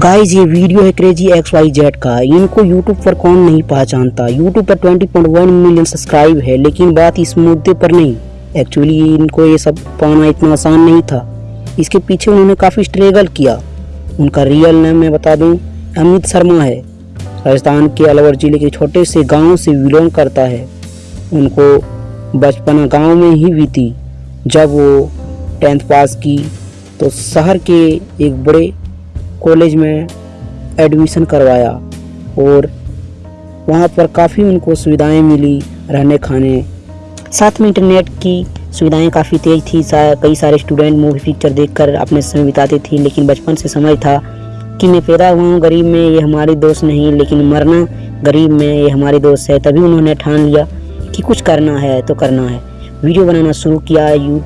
Guys ये video है crazy x Y Z का। इनको यूट्यूब पर कौन नहीं पहचानता? यूट्यूब पर 20.1 मिलियन सब्सक्राइब है, लेकिन बात इस मुद्दे पर नहीं। एक्चुअली इनको ये सब पाना इतना आसान नहीं था। इसके पीछे उन्होंने काफ़ी स्ट्रगल किया। उनका रियल नेम मैं बता दूँ, अमित शर्मा है। राजस्थान के अलवर ज़िले के छोटे से गाँव से बिलोंग करता है। उनको बचपना गाँव में ही बीती। जब वो टेंथ पास की तो शहर के एक बड़े कॉलेज में एडमिशन करवाया और वहाँ पर काफ़ी उनको सुविधाएँ मिली रहने खाने। साथ में इंटरनेट की सुविधाएँ काफ़ी तेज थी सा, कई सारे स्टूडेंट मूवी पिक्चर देखकर अपने समय बिताते थे लेकिन बचपन से समझ था कि मैं पैदा हुआ हूँ गरीब में ये हमारी दोस्त नहीं लेकिन मरना गरीब में ये हमारी दोस्त है तभी उन्होंने ठान लिया कि कुछ करना है तो करना है। वीडियो बनाना शुरू किया यू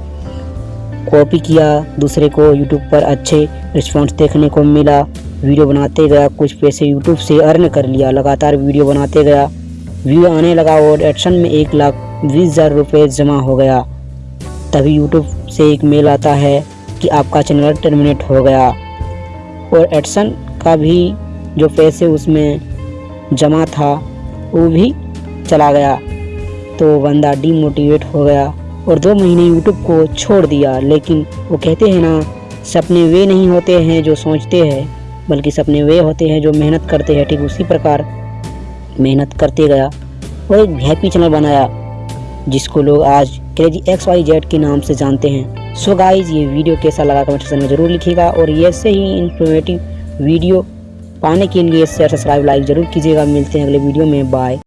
कॉपी किया, दूसरे को यूट्यूब पर अच्छे रिस्पॉन्स देखने को मिला। वीडियो बनाते गया, कुछ पैसे यूट्यूब से अर्न कर लिया। लगातार वीडियो बनाते गया। व्यू आने लगा और एडसन में एक लाख बीस हज़ार रुपये जमा हो गया। तभी यूट्यूब से एक मेल आता है कि आपका चैनल टर्मिनेट हो गया। और एडसन का भी जो पैसे उसमें जमा था, वो भी चला गया। तो बंदा डीमोटिवेट हो गया। और दो महीने यूट्यूब को छोड़ दिया। लेकिन वो कहते हैं ना, सपने वे नहीं होते हैं जो सोचते हैं, बल्कि सपने वे होते हैं जो मेहनत करते हैं। ठीक उसी प्रकार मेहनत करते गया और एक हैप्पी चैनल बनाया, जिसको लोग आज क्रेजी एक्स वाई जेड के नाम से जानते हैं। सो गाइज़ ये वीडियो कैसा लगा कमेंट सेक्शन में ज़रूर लिखिएगा और ऐसे ही इन्फॉर्मेटिव वीडियो पाने के लिए शेयर सब्सक्राइब लाइक ज़रूर कीजिएगा। मिलते हैं अगले वीडियो में। बाय